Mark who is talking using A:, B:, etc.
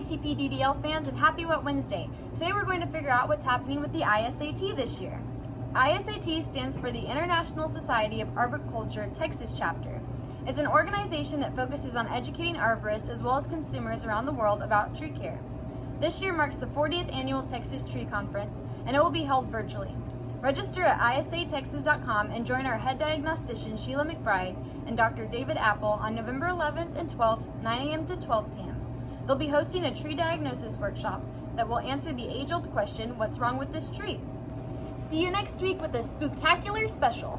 A: TPDDL fans and happy Wet Wednesday. Today we're going to figure out what's happening with the ISAT this year. ISAT stands for the International Society of Arboriculture Texas chapter. It's an organization that focuses on educating arborists as well as consumers around the world about tree care. This year marks the 40th annual Texas Tree Conference and it will be held virtually. Register at isatexas.com and join our head diagnostician Sheila McBride and Dr. David Appel on November 11th and 12th, 9 a.m. to 12 p.m. They'll be hosting a tree diagnosis workshop that will answer the age-old question, what's wrong with this tree? See you next week with a spooktacular special.